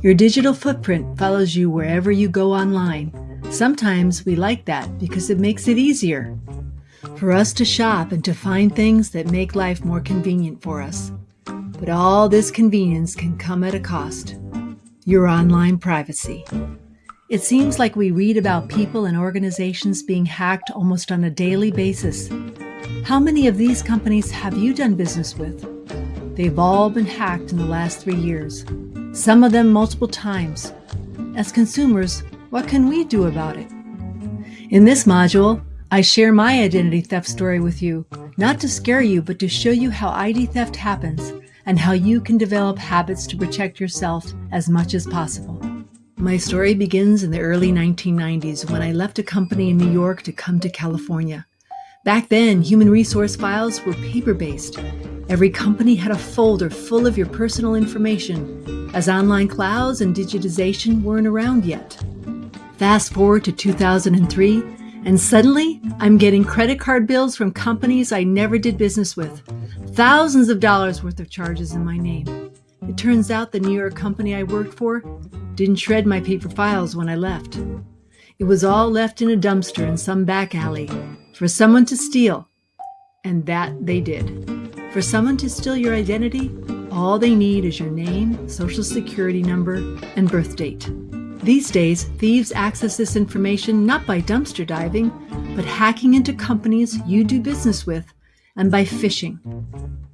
Your digital footprint follows you wherever you go online. Sometimes we like that because it makes it easier for us to shop and to find things that make life more convenient for us. But all this convenience can come at a cost your online privacy. It seems like we read about people and organizations being hacked almost on a daily basis. How many of these companies have you done business with? They've all been hacked in the last three years, some of them multiple times. As consumers, what can we do about it? In this module, I share my identity theft story with you, not to scare you, but to show you how ID theft happens and how you can develop habits to protect yourself as much as possible. My story begins in the early 1990s when I left a company in New York to come to California. Back then, human resource files were paper-based. Every company had a folder full of your personal information, as online clouds and digitization weren't around yet. Fast forward to 2003, and suddenly I'm getting credit card bills from companies I never did business with. Thousands of dollars worth of charges in my name. It turns out the New York company I worked for didn't shred my paper files when I left. It was all left in a dumpster in some back alley for someone to steal. And that they did. For someone to steal your identity, all they need is your name, social security number, and birth date. These days, thieves access this information not by dumpster diving, but hacking into companies you do business with and by phishing.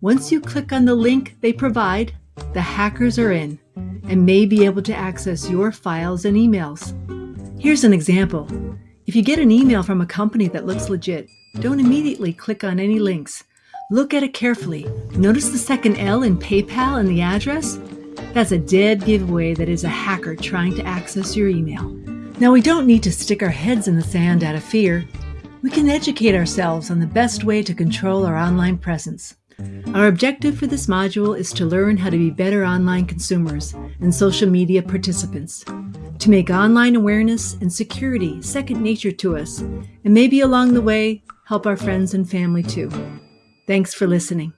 Once you click on the link they provide, the hackers are in and may be able to access your files and emails. Here's an example. If you get an email from a company that looks legit, don't immediately click on any links. Look at it carefully. Notice the second L in PayPal and the address? That's a dead giveaway that is a hacker trying to access your email. Now, we don't need to stick our heads in the sand out of fear. We can educate ourselves on the best way to control our online presence. Our objective for this module is to learn how to be better online consumers and social media participants, to make online awareness and security second nature to us, and maybe along the way, help our friends and family too. Thanks for listening.